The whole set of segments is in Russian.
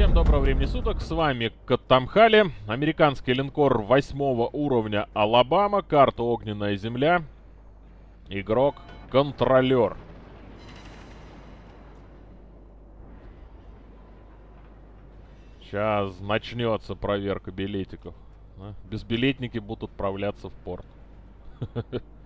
Всем доброго времени суток, с вами Каттамхали, американский линкор восьмого уровня Алабама, карта Огненная Земля, игрок Контролер. Сейчас начнется проверка билетиков. Безбилетники будут отправляться в порт.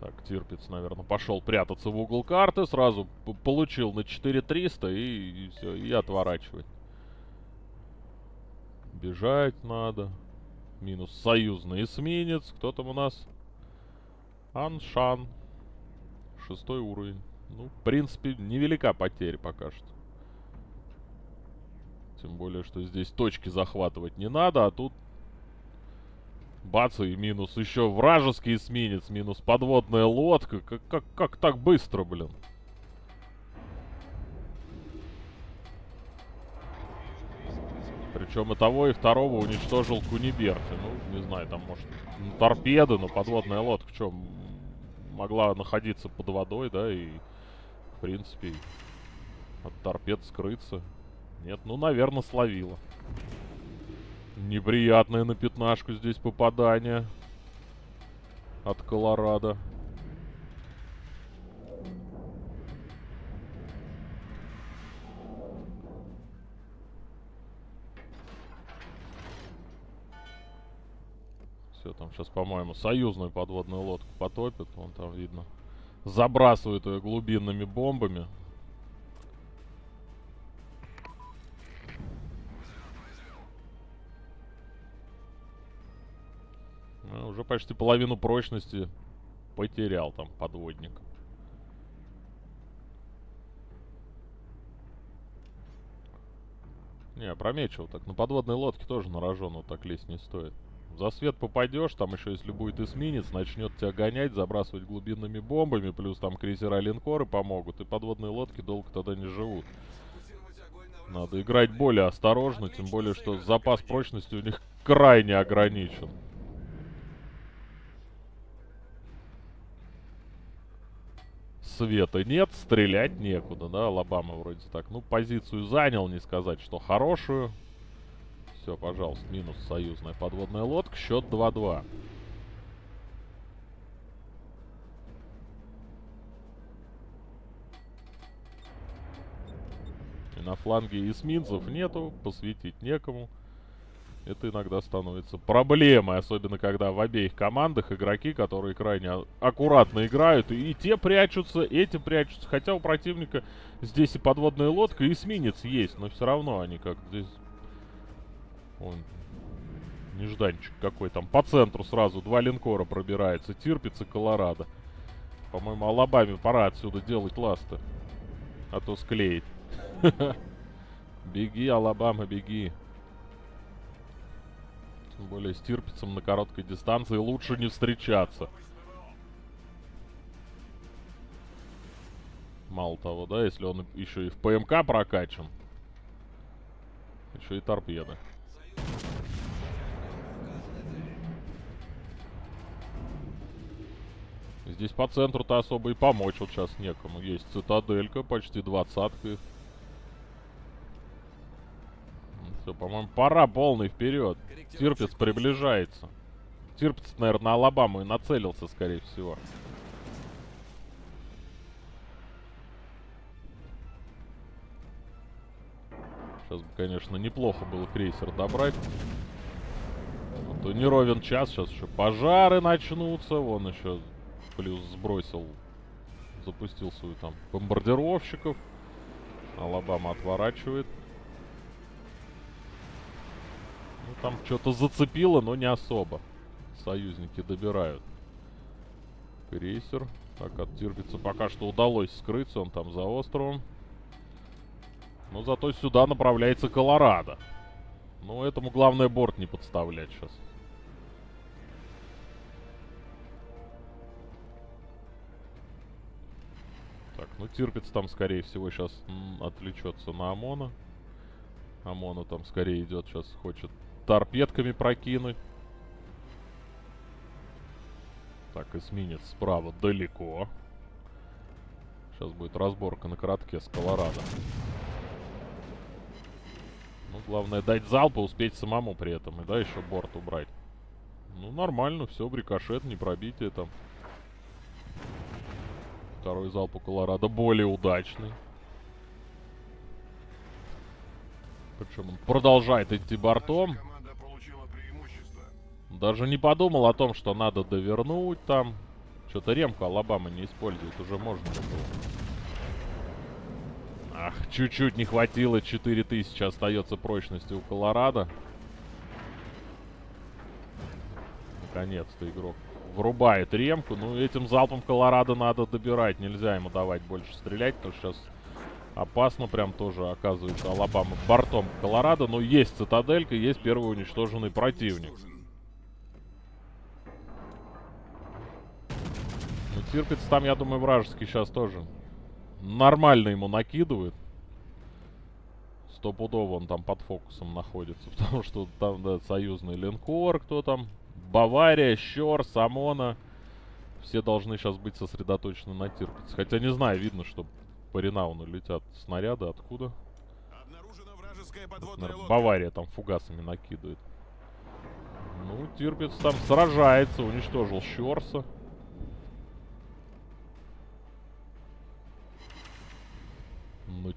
Так, Тирпиц, наверное, пошел прятаться в угол карты, сразу получил на 4300 и, и все, и отворачивать. Бежать надо. Минус союзный эсминец. Кто там у нас? Аншан. Шестой уровень. Ну, в принципе, невелика потеря пока что. Тем более, что здесь точки захватывать не надо, а тут Бац, и минус еще вражеский эсминец, минус подводная лодка. Как, как, как так быстро, блин? Причем и того, и второго уничтожил Куниберти. Ну, не знаю, там, может, ну, торпеды, но подводная лодка, что, могла находиться под водой, да, и, в принципе, от торпед скрыться. Нет, ну, наверное, словила. Неприятное на пятнашку здесь попадание. От Колорадо. Все, там сейчас, по-моему, союзную подводную лодку потопит. Вон там видно. Забрасывают ее глубинными бомбами. Почти половину прочности потерял там подводник. Не, промечил так. На подводной лодке тоже на рожон вот так лезть не стоит. За свет попадешь, там еще если будет эсминец, начнет тебя гонять, забрасывать глубинными бомбами, плюс там крейсера линкоры помогут, и подводные лодки долго тогда не живут. Надо играть более осторожно, тем более, что запас прочности у них крайне ограничен. Света нет, стрелять некуда, да, Алабама вроде так. Ну, позицию занял, не сказать, что хорошую. Все, пожалуйста, минус союзная подводная лодка, счет 2-2. И на фланге эсминцев нету, посвятить некому это иногда становится проблемой, особенно когда в обеих командах игроки, которые крайне аккуратно играют, и, те прячутся, эти прячутся, хотя у противника здесь и подводная лодка, и эсминец есть, но все равно они как здесь... Он нежданчик какой там. По центру сразу два линкора пробирается. Тирпиц и Колорадо. По-моему, Алабаме пора отсюда делать ласты. А то склеить. Беги, Алабама, беги. Тем более с Тирпицем на короткой дистанции лучше не встречаться. Мало того, да, если он еще и в ПМК прокачан. Еще и торпеды. Здесь по центру-то особо и помочь вот сейчас некому. Есть цитаделька, почти двадцатка Все, по-моему, пора полный вперед. Тирпиц приближается. Тирпиц, наверное, на Алабаму и нацелился, скорее всего. Сейчас бы, конечно, неплохо было крейсер добрать. А то не ровен час, сейчас еще пожары начнутся. Вон еще плюс сбросил, запустил свою там бомбардировщиков. Алабама отворачивает. Там что-то зацепило, но не особо. Союзники добирают. Крейсер. Так, от пока что удалось скрыться. Он там за островом. Но зато сюда направляется Колорадо. Ну, этому главное борт не подставлять сейчас. Так, ну Тирпиц там, скорее всего, сейчас отвлечется на ОМОНа. ОМОНа там скорее идет, сейчас хочет торпедками прокинуть. Так, эсминец справа далеко. Сейчас будет разборка на коротке с Колорадо. Ну, главное дать залп и успеть самому при этом. И да, еще борт убрать. Ну, нормально, все, рикошет, не пробитие там. Второй залп у Колорадо более удачный. Причем он продолжает идти бортом. Даже не подумал о том, что надо довернуть там. Что-то ремку Алабама не использует, уже можно было. Ах, чуть-чуть не хватило, 4000 остается прочности у Колорадо. Наконец-то игрок врубает ремку. Ну, этим залпом Колорадо надо добирать. Нельзя ему давать больше стрелять, потому что сейчас опасно прям тоже оказывается Алабама бортом Колорадо. Но есть цитаделька, есть первый уничтоженный противник. Ну, Тирпиц там, я думаю, вражеский сейчас тоже нормально ему накидывает. Стопудово он там под фокусом находится, потому что там, да, союзный линкор, кто там, Бавария, Щор, Самона. Все должны сейчас быть сосредоточены на Тирпице. Хотя не знаю, видно, что по Ренауну летят снаряды. Откуда? Наверное, Бавария там фугасами накидывает. Ну, Тирпиц там сражается, уничтожил Щорса.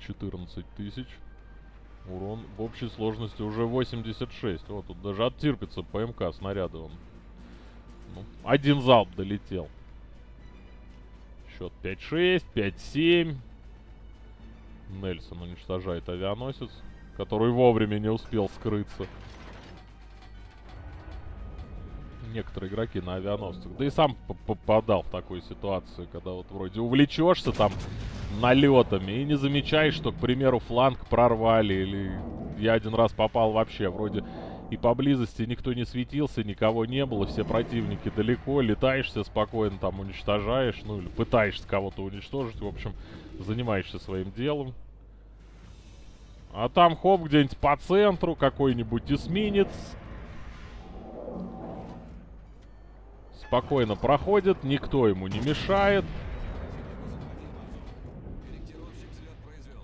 14 тысяч. Урон в общей сложности уже 86. Вот тут даже оттерпится ПМК снаряда. Он. Ну, один залп долетел. Счет 5-6, 5-7. Нельсон уничтожает авианосец, который вовремя не успел скрыться. Некоторые игроки на авианосцах. Да и сам попадал в такую ситуацию, когда вот вроде увлечешься там налетами и не замечаешь, что, к примеру, фланг прорвали. Или я один раз попал вообще, вроде и поблизости никто не светился, никого не было, все противники далеко, летаешься спокойно, там уничтожаешь, ну или пытаешься кого-то уничтожить, в общем, занимаешься своим делом. А там хоп, где-нибудь по центру, какой-нибудь эсминец. Спокойно проходит, никто ему не мешает.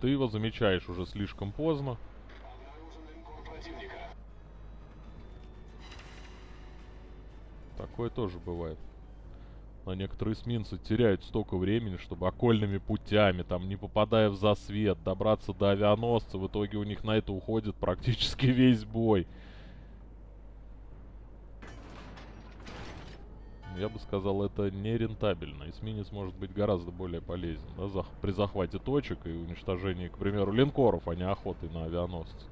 Ты его замечаешь уже слишком поздно. Такое тоже бывает. Но некоторые эсминцы теряют столько времени, чтобы окольными путями, там, не попадая в засвет, добраться до авианосца. В итоге у них на это уходит практически весь бой. Я бы сказал, это нерентабельно. Эсминец может быть гораздо более полезен да, зах при захвате точек и уничтожении, к примеру, линкоров, а не охоты на авианосцы.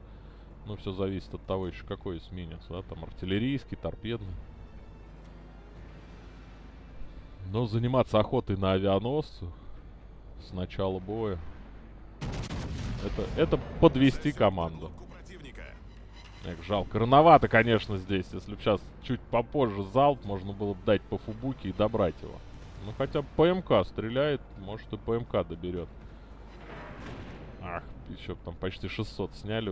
Ну, все зависит от того еще, какой эсминец, да, там артиллерийский, торпедный. Но заниматься охотой на авианосцы с начала боя, это, это подвести команду. Эх, жалко. Рановато, конечно, здесь. Если бы сейчас чуть попозже залп, можно было бы дать по фубуке и добрать его. Ну, хотя бы ПМК стреляет, может и ПМК доберет. Ах, еще там почти 600 сняли.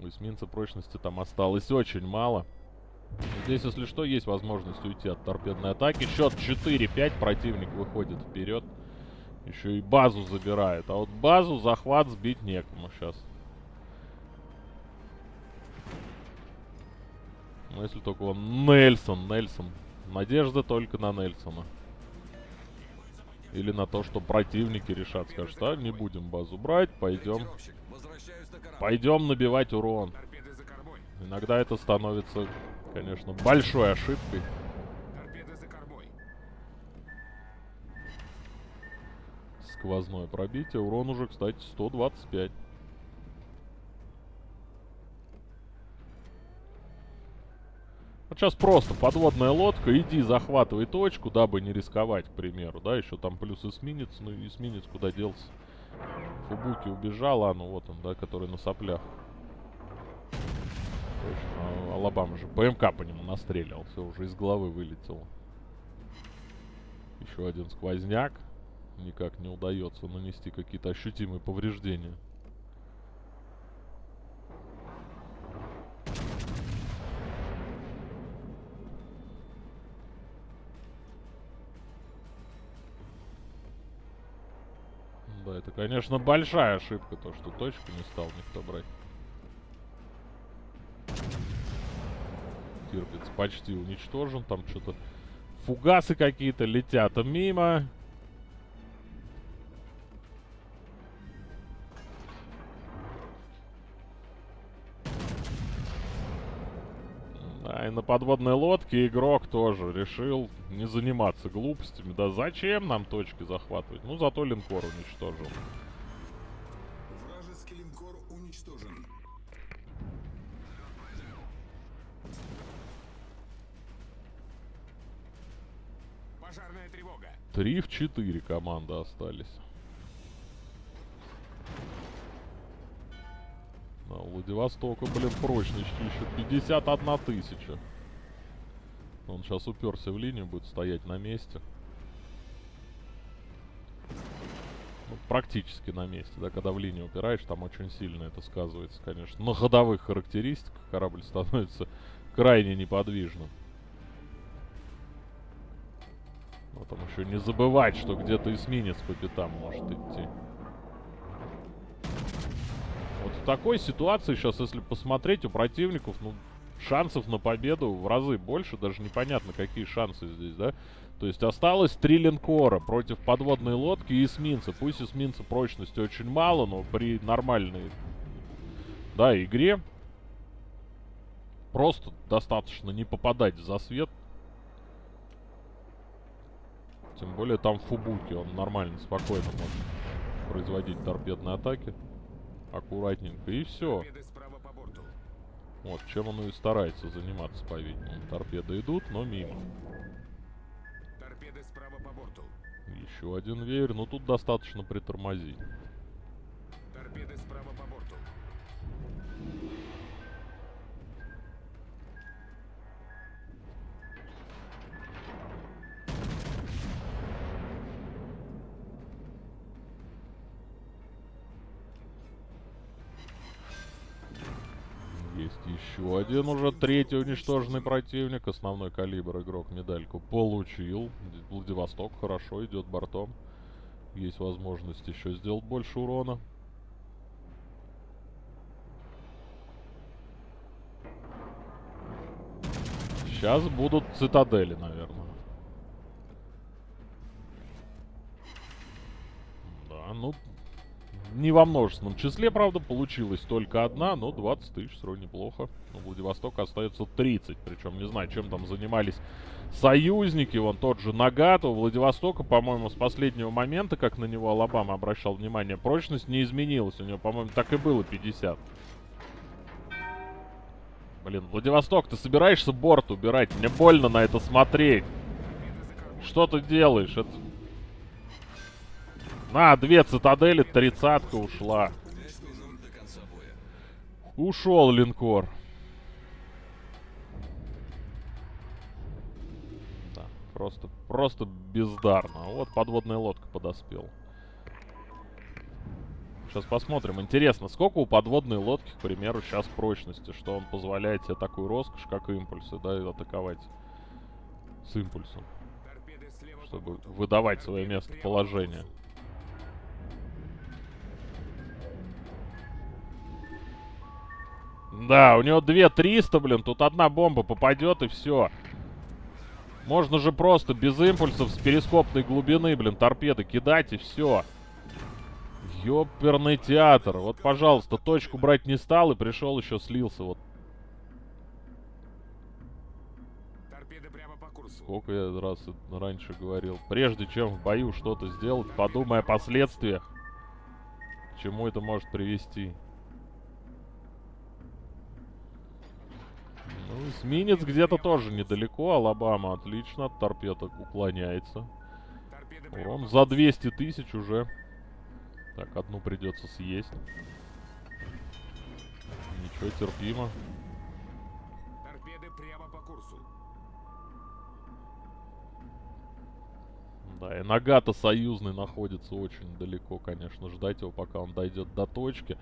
У эсминца прочности там осталось очень мало. Здесь, если что, есть возможность уйти от торпедной атаки. Счет 4-5, противник выходит вперед. Еще и базу забирает. А вот базу захват сбить некому сейчас. Ну, если только он Нельсон, Нельсон. Надежда только на Нельсона. Или на то, что противники решат. Скажут, а, не будем базу брать, пойдем. Пойдем набивать урон. Иногда это становится, конечно, большой ошибкой. Сквозное пробитие. Урон уже, кстати, 125. Вот сейчас просто подводная лодка, иди захватывай точку, дабы не рисковать, к примеру, да, еще там плюс эсминец, ну эсминец куда делся? Фубуки убежал, а ну вот он, да, который на соплях. Точно, а Алабама же ПМК по нему настреливал, все, уже из головы вылетело. Еще один сквозняк никак не удается нанести какие-то ощутимые повреждения. Да, это, конечно, большая ошибка, то, что точку не стал никто брать. Тирпец почти уничтожен, там что-то... Фугасы какие-то летят мимо. Да, и на подводной лодке игрок тоже решил не заниматься глупостями. Да зачем нам точки захватывать? Ну, зато линкор уничтожил. Вражеский линкор уничтожен. Пожарная тревога. Три в четыре команды остались. Да, у Владивостока, блин, прочность еще 51 тысяча. Он сейчас уперся в линию, будет стоять на месте. Ну, практически на месте, да, когда в линию упираешь, там очень сильно это сказывается, конечно. На ходовых характеристиках корабль становится крайне неподвижным. Там еще не забывать, что где-то эсминец по пятам может идти. Вот в такой ситуации сейчас, если посмотреть, у противников, ну, шансов на победу в разы больше. Даже непонятно, какие шансы здесь, да? То есть осталось три линкора против подводной лодки и эсминца. Пусть эсминца прочности очень мало, но при нормальной, да, игре просто достаточно не попадать в засвет. Тем более там Фубуки, он нормально, спокойно может производить торпедные атаки. Аккуратненько, и все. Вот, чем он и старается заниматься, по-видимому. Торпеды идут, но мимо. Торпеды справа по борту. Еще один веер, но тут достаточно притормозить. Один уже третий уничтоженный противник. Основной калибр игрок медальку получил. Владивосток хорошо идет бортом. Есть возможность еще сделать больше урона. Сейчас будут цитадели, наверное. Да, ну, не во множественном числе, правда, получилась только одна, но 20 тысяч равно неплохо. У Владивостока остается 30, причем не знаю, чем там занимались союзники, вон тот же Нагат. У Владивостока, по-моему, с последнего момента, как на него Алабама обращал внимание, прочность не изменилась. У него, по-моему, так и было 50. Блин, Владивосток, ты собираешься борт убирать? Мне больно на это смотреть. Что ты делаешь? Это... На, две цитадели, тридцатка ушла. Ушел линкор. Да, просто, просто бездарно. Вот подводная лодка подоспела. Сейчас посмотрим. Интересно, сколько у подводной лодки, к примеру, сейчас прочности, что он позволяет себе такую роскошь, как импульсы, да, атаковать с импульсом, чтобы выдавать свое местоположение. курсу. Да, у него 2300, блин, тут одна бомба попадет и все. Можно же просто без импульсов с перископной глубины, блин, торпеды кидать и все. Ёперный театр. Вот, пожалуйста, точку брать не стал и пришел еще слился. Вот Торпеды прямо по курсу. сколько я раз раньше говорил. Прежде чем в бою что-то сделать, подумай о последствиях. К чему это может привести. Эсминец где-то тоже недалеко. Алабама отлично от торпедок уклоняется. Урон за 200 тысяч уже. Так, одну придется съесть. Ничего, терпимо. Да, и Нагата союзный находится очень далеко, конечно. Ждать его, пока он дойдет до точки.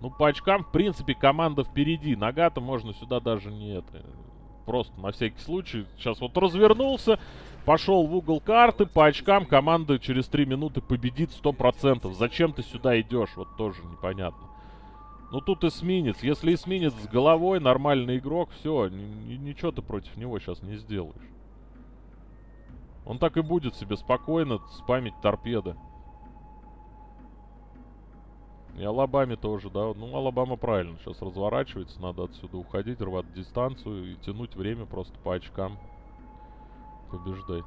Ну, по очкам, в принципе, команда впереди. Нагата можно сюда даже не это... Просто на всякий случай. Сейчас вот развернулся. пошел в угол карты, по очкам команда через 3 минуты победит 100%. Зачем ты сюда идешь? Вот тоже непонятно. Ну тут эсминец. Если эсминец с головой, нормальный игрок, все, ничего ты против него сейчас не сделаешь. Он так и будет себе спокойно спамить торпеды. И Алабаме тоже, да. Ну, Алабама правильно сейчас разворачивается. Надо отсюда уходить, рвать дистанцию и тянуть время просто по очкам. Побеждать.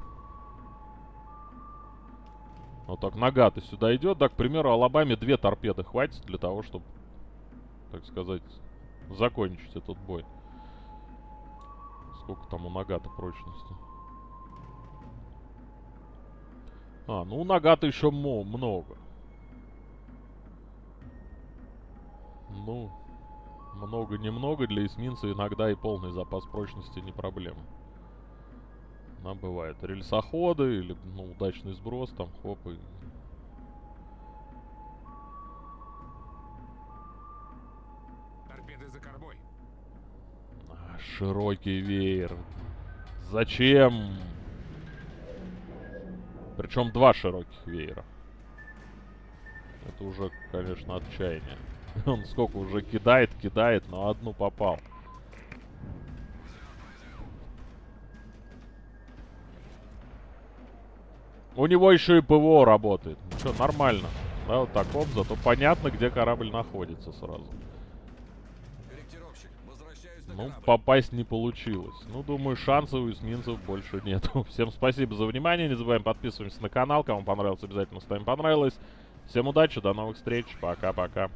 Вот так нога-то сюда идет. Да, к примеру, Алабаме две торпеды хватит для того, чтобы, так сказать, закончить этот бой. Сколько там у нога-то прочности? А, ну у нога-то еще много. Ну, много-немного для эсминца иногда и полный запас прочности не проблема. Нам бывает рельсоходы или ну, удачный сброс, там хоп и... Торпеды за кормой. А, широкий веер. Зачем? Причем два широких веера. Это уже, конечно, отчаяние. Он сколько уже кидает, кидает, но одну попал. У него еще и ПВО работает. Ну что, нормально. Да, вот так оп, зато понятно, где корабль находится сразу. Ну, попасть не получилось. Ну, думаю, шансов у эсминцев больше нету. Всем спасибо за внимание. Не забываем подписываться на канал. Кому понравилось, обязательно ставим понравилось. Всем удачи, до новых встреч. Пока-пока.